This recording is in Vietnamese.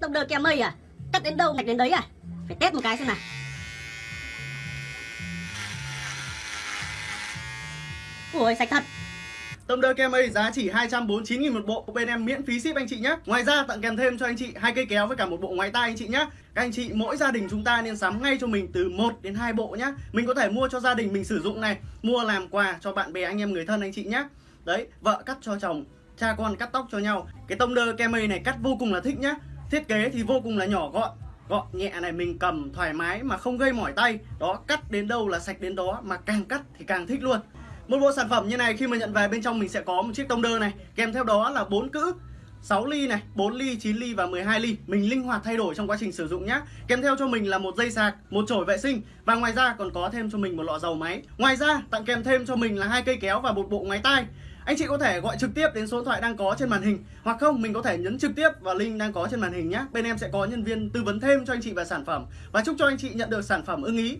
Tông đơ keo mây à Cắt đến đâu ngạch đến đấy à Phải test một cái xem nào Ui sạch thật Tông đơ kem mây giá chỉ 249.000 một bộ bên em miễn phí ship anh chị nhé. Ngoài ra tặng kèm thêm cho anh chị hai cây kéo với cả một bộ ngoái tay anh chị nhé. Các anh chị mỗi gia đình chúng ta nên sắm ngay cho mình từ 1 đến 2 bộ nhé. Mình có thể mua cho gia đình mình sử dụng này, mua làm quà cho bạn bè anh em người thân anh chị nhé. Đấy, vợ cắt cho chồng, cha con cắt tóc cho nhau. Cái tông đơ kem mây này cắt vô cùng là thích nhá. Thiết kế thì vô cùng là nhỏ gọn, gọn nhẹ này mình cầm thoải mái mà không gây mỏi tay. Đó, cắt đến đâu là sạch đến đó mà càng cắt thì càng thích luôn. Một bộ sản phẩm như này khi mà nhận về bên trong mình sẽ có một chiếc tông đơ này. Kèm theo đó là bốn cữ 6 ly này, 4 ly, 9 ly và 12 ly. Mình linh hoạt thay đổi trong quá trình sử dụng nhé Kèm theo cho mình là một dây sạc, một chổi vệ sinh. Và ngoài ra còn có thêm cho mình một lọ dầu máy. Ngoài ra tặng kèm thêm cho mình là hai cây kéo và một bộ ngoái tai anh chị có thể gọi trực tiếp đến số điện thoại đang có trên màn hình, Hoặc không, mình có thể nhấn trực tiếp vào link đang có trên màn hình nhé. Bên em sẽ có nhân viên tư vấn thêm cho anh chị về sản phẩm. Và chúc cho anh chị nhận được sản phẩm ưng ý.